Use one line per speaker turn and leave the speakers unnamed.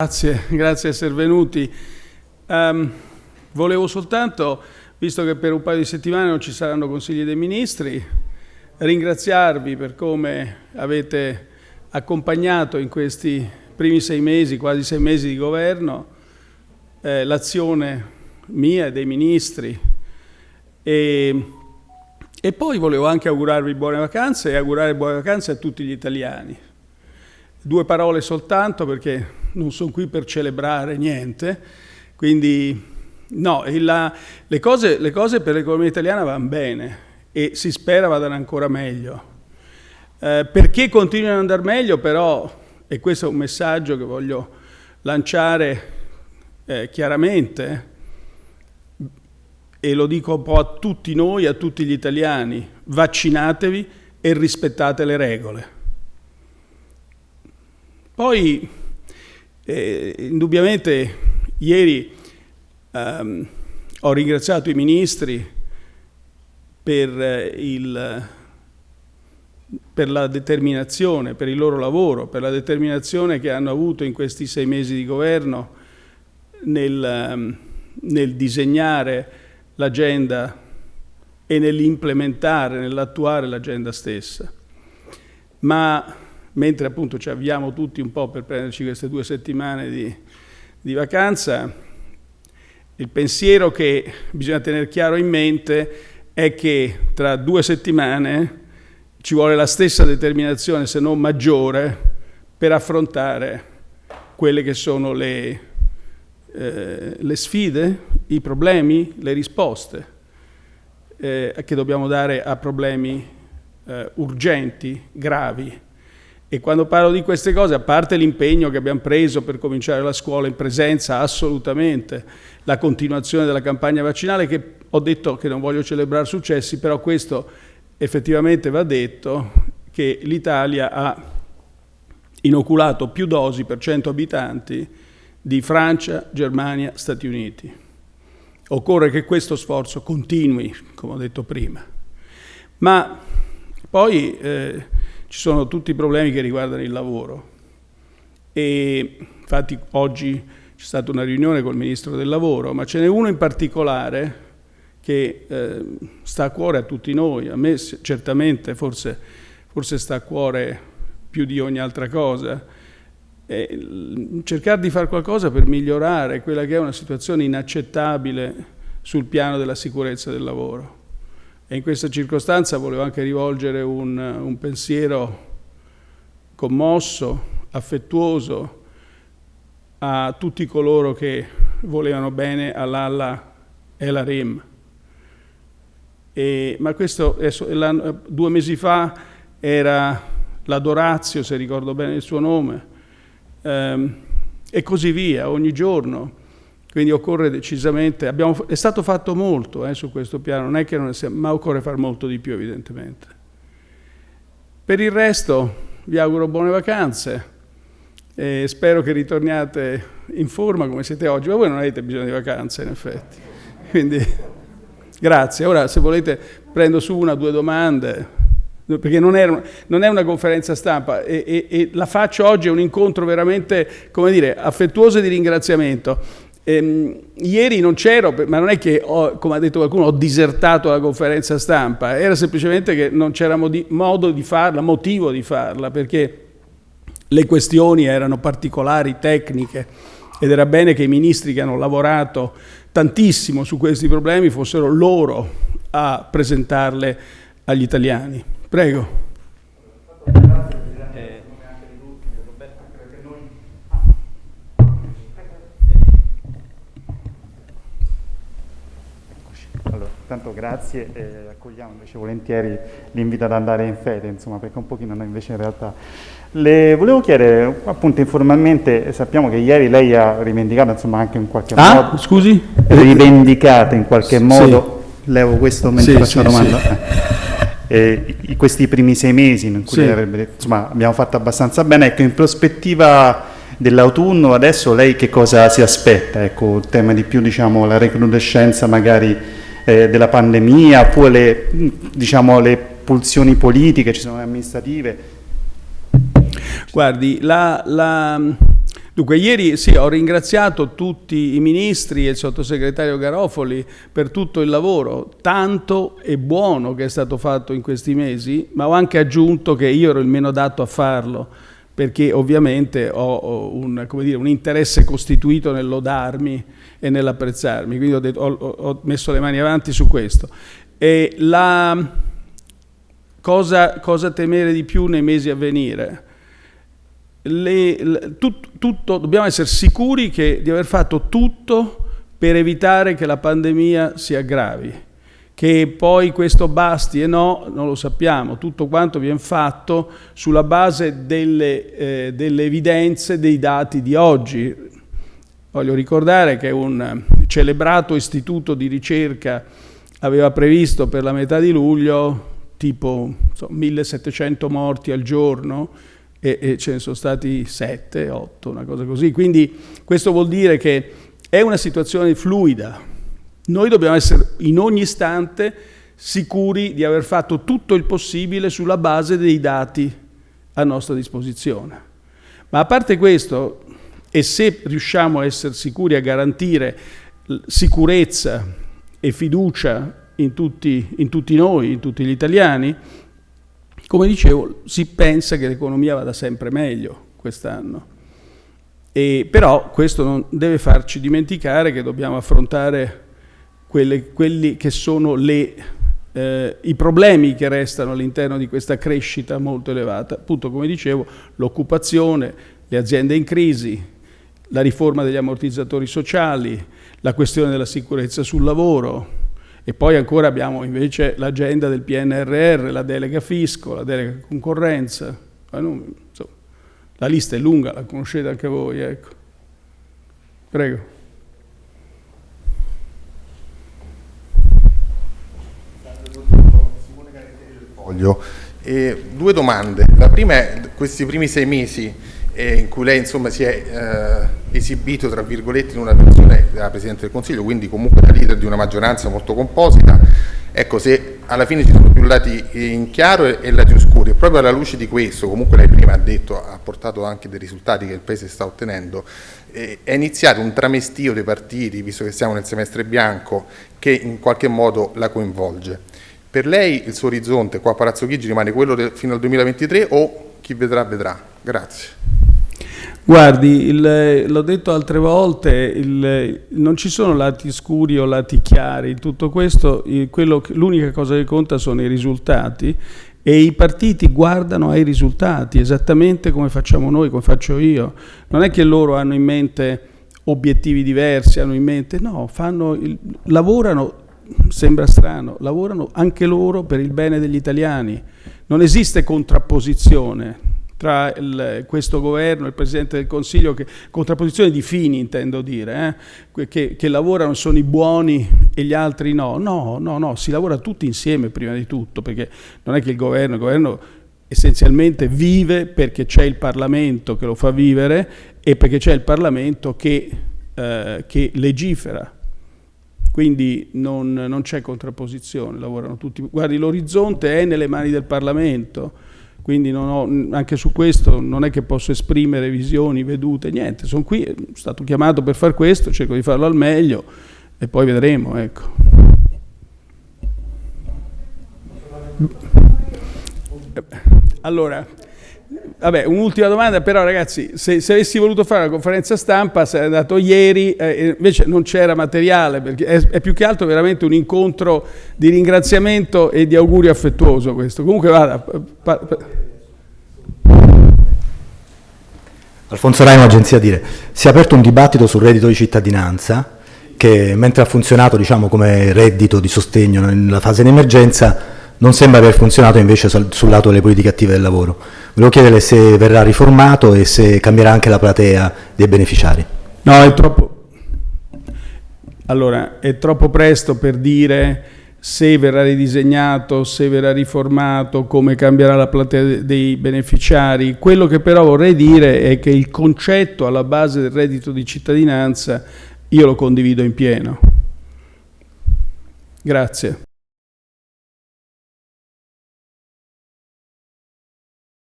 Grazie, grazie di essere venuti. Um, volevo soltanto, visto che per un paio di settimane non ci saranno consigli dei ministri, ringraziarvi per come avete accompagnato in questi primi sei mesi, quasi sei mesi di governo, eh, l'azione mia e dei ministri. E, e poi volevo anche augurarvi buone vacanze e augurare buone vacanze a tutti gli italiani. Due parole soltanto perché non sono qui per celebrare niente, quindi no, la, le, cose, le, cose, per l'economia italiana vanno bene e si spera vadano ancora meglio. Eh, perché continuano ad andare meglio però, e questo è un messaggio che voglio lanciare eh, chiaramente, e lo dico un po' a tutti noi, a tutti gli italiani, vaccinatevi e rispettate le regole. Poi eh, indubbiamente ieri ehm, ho ringraziato i ministri per, eh, il, per, la determinazione, per il loro lavoro, per la determinazione che hanno avuto in questi sei mesi di governo nel, ehm, nel disegnare l'agenda e nell'implementare, nell'attuare l'agenda stessa. Ma mentre appunto ci avviamo tutti un po' per prenderci queste due settimane di, di vacanza, il pensiero che bisogna tenere chiaro in mente è che tra due settimane ci vuole la stessa determinazione, se non maggiore, per affrontare quelle che sono le, eh, le sfide, i problemi, le risposte eh, che dobbiamo dare a problemi eh, urgenti, gravi. E quando parlo di queste cose, a parte l'impegno che abbiamo preso per cominciare la scuola in presenza, assolutamente, la continuazione della campagna vaccinale, che ho detto che non voglio celebrare successi, però questo effettivamente va detto, che l'Italia ha inoculato più dosi per 100 abitanti di Francia, Germania, Stati Uniti. Occorre che questo sforzo continui, come ho detto prima. Ma poi... Eh, ci sono tutti i problemi che riguardano il lavoro. E infatti oggi c'è stata una riunione col Ministro del Lavoro, ma ce n'è uno in particolare che eh, sta a cuore a tutti noi, a me certamente forse, forse sta a cuore più di ogni altra cosa, e cercare di fare qualcosa per migliorare quella che è una situazione inaccettabile sul piano della sicurezza del lavoro. E in questa circostanza volevo anche rivolgere un, un pensiero commosso, affettuoso a tutti coloro che volevano bene all'Alla e alla REM. E, ma questo due mesi fa era la Dorazio, se ricordo bene il suo nome, ehm, e così via, ogni giorno. Quindi occorre decisamente, abbiamo, è stato fatto molto eh, su questo piano, non è che non sia, ma occorre fare molto di più evidentemente. Per il resto vi auguro buone vacanze e spero che ritorniate in forma come siete oggi, ma voi non avete bisogno di vacanze in effetti. Quindi grazie. Ora se volete prendo su una o due domande, perché non è, non è una conferenza stampa e, e, e, la faccio oggi, è un incontro veramente, come dire, affettuoso di ringraziamento. Ehm, ieri non c'ero, ma non è che, ho, come ha detto qualcuno, ho disertato la conferenza stampa, era semplicemente che non c'era modo di farla, motivo di farla, perché le questioni erano particolari, tecniche, ed era bene che i ministri che hanno lavorato tantissimo su questi problemi fossero loro a presentarle agli italiani. Prego.
Tanto grazie e accogliamo invece volentieri l'invito ad andare in fede, insomma, perché un pochino noi invece in realtà... Le volevo chiedere, appunto informalmente, sappiamo che ieri lei ha rivendicato, insomma, anche in qualche
ah,
modo...
scusi?
Rivendicato in qualche S modo,
sì.
levo questo mentre sì, faccio sì, la domanda. Eh, questi primi sei mesi in cui avrebbe detto, insomma, abbiamo fatto abbastanza bene, ecco, in prospettiva dell'autunno adesso lei che cosa si aspetta? Ecco, il tema di più, diciamo, la recrudescenza magari eh, della pandemia, oppure le, diciamo, le pulsioni politiche, ci sono le amministrative?
Guardi, la, la, Dunque, ieri sì, ho ringraziato tutti i ministri e il sottosegretario Garofoli per tutto il lavoro, tanto e buono che è stato fatto in questi mesi, ma ho anche aggiunto che io ero il meno adatto a farlo, perché ovviamente ho un, dire, un interesse costituito nel lodarmi e nell'apprezzarmi, quindi ho, detto, ho, ho, messo le mani avanti su questo. E la cosa, cosa temere di più nei mesi a venire? le, le, tut, tutto, dobbiamo essere sicuri che, di aver fatto tutto per evitare che la pandemia si aggravi. Che poi questo basti e no, non lo sappiamo, tutto quanto viene fatto sulla base delle, eh, delle evidenze dei dati di oggi. Voglio ricordare che un celebrato istituto di ricerca aveva previsto per la metà di luglio tipo so, 1700 morti al giorno, e, e ce ne sono stati 7, 8, una cosa così. Quindi questo vuol dire che è una situazione fluida. Noi dobbiamo essere in ogni istante sicuri di aver fatto tutto il possibile sulla base dei dati a nostra disposizione. Ma a parte questo, e se riusciamo a essere sicuri a garantire sicurezza e fiducia in tutti, in tutti noi, in tutti gli italiani, come dicevo, si pensa che l'economia vada sempre meglio quest'anno. però questo non deve farci dimenticare che dobbiamo affrontare quelle, quelli che sono le, eh, i problemi che restano all'interno di questa crescita molto elevata. Appunto, come dicevo, l'occupazione, le aziende in crisi, la riforma degli ammortizzatori sociali, la questione della sicurezza sul lavoro, e poi ancora abbiamo invece l'agenda del PNRR, la delega fisco, la delega concorrenza. La lista è lunga, la conoscete anche voi. Ecco. Prego.
E due domande. La prima è questi primi sei mesi eh, in cui lei insomma, si è eh, esibito tra virgolette in una versione della Presidente del Consiglio, quindi comunque da leader di una maggioranza molto composita, ecco se alla fine ci sono più lati in chiaro e, e lati oscuri, e proprio alla luce di questo, comunque lei prima ha detto, ha portato anche dei risultati che il Paese sta ottenendo, eh, è iniziato un tramestio dei partiti, visto che siamo nel semestre bianco, che in qualche modo la coinvolge. Per lei il suo orizzonte qua a Palazzo Chigi rimane quello del, fino al 2023 o chi vedrà vedrà? Grazie.
Guardi, l'ho detto altre volte, il, non ci sono lati scuri o lati chiari, tutto questo, l'unica cosa che conta sono i risultati e i partiti guardano ai risultati, esattamente come facciamo noi, come faccio io. Non è che loro hanno in mente obiettivi diversi, hanno in mente, no, fanno, lavorano, sembra strano, lavorano anche loro per il bene degli italiani. Non esiste contrapposizione, tra il, questo governo e il Presidente del Consiglio, che, contrapposizione di fini intendo dire, eh, che, che, lavorano sono i buoni e gli altri no. No, no, no, si lavora tutti insieme prima di tutto, perché non è che il governo, il governo essenzialmente vive perché c'è il Parlamento che lo fa vivere e perché c'è il Parlamento che, eh, che legifera. Quindi non, non c'è contrapposizione, lavorano tutti. Guardi, l'orizzonte è nelle mani del Parlamento quindi ho, anche su questo non è che posso esprimere visioni, vedute, niente, sono qui, sono stato chiamato per far questo, cerco di farlo al meglio e poi vedremo. Ecco. Allora, Vabbè, un'ultima domanda, però ragazzi, se, se, avessi voluto fare una conferenza stampa sarei andato ieri, eh, invece non c'era materiale, perché è, è, più che altro veramente un incontro di ringraziamento e di augurio affettuoso questo. Comunque vada.
Alfonso Raimo, Agenzia Dire. Si è aperto un dibattito sul reddito di cittadinanza che mentre ha funzionato diciamo, come reddito di sostegno nella fase di emergenza non sembra aver funzionato invece sul, lato delle politiche attive del lavoro. Volevo chiedere se verrà riformato e se cambierà anche la platea dei beneficiari.
No, è troppo... Allora, è troppo presto per dire se verrà ridisegnato, se verrà riformato, come cambierà la platea dei beneficiari. Quello che però vorrei dire è che il concetto alla base del reddito di cittadinanza io lo condivido in pieno. Grazie.